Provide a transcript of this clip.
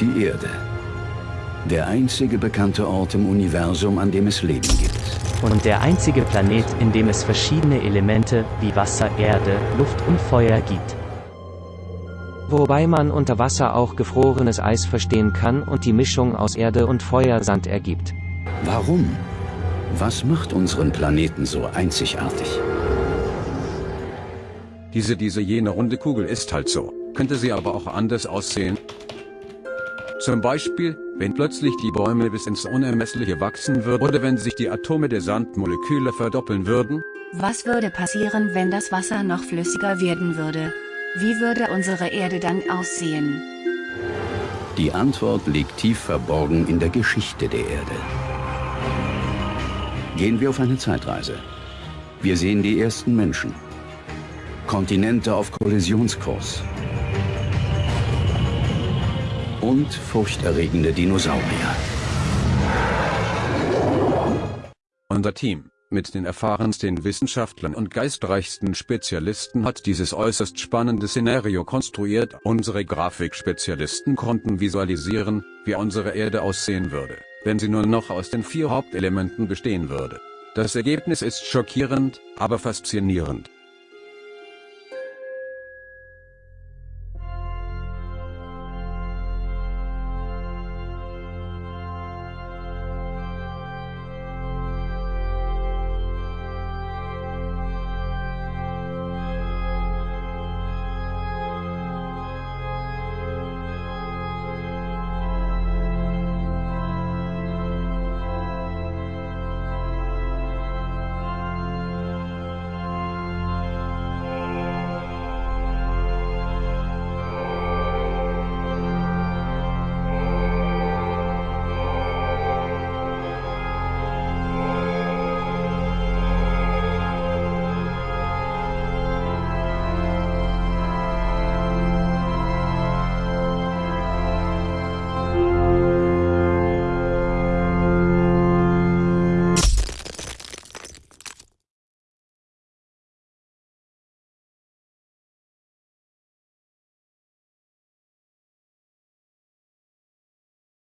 Die Erde. Der einzige bekannte Ort im Universum, an dem es Leben gibt. Und der einzige Planet, in dem es verschiedene Elemente wie Wasser, Erde, Luft und Feuer gibt. Wobei man unter Wasser auch gefrorenes Eis verstehen kann und die Mischung aus Erde und Feuersand ergibt. Warum? Was macht unseren Planeten so einzigartig? Diese, diese jene runde Kugel ist halt so. Könnte sie aber auch anders aussehen? Zum Beispiel, wenn plötzlich die Bäume bis ins Unermessliche wachsen würden oder wenn sich die Atome der Sandmoleküle verdoppeln würden? Was würde passieren, wenn das Wasser noch flüssiger werden würde? Wie würde unsere Erde dann aussehen? Die Antwort liegt tief verborgen in der Geschichte der Erde. Gehen wir auf eine Zeitreise. Wir sehen die ersten Menschen. Kontinente auf Kollisionskurs. Und furchterregende Dinosaurier. Unser Team, mit den erfahrensten Wissenschaftlern und geistreichsten Spezialisten hat dieses äußerst spannende Szenario konstruiert. Unsere Grafikspezialisten konnten visualisieren, wie unsere Erde aussehen würde, wenn sie nur noch aus den vier Hauptelementen bestehen würde. Das Ergebnis ist schockierend, aber faszinierend.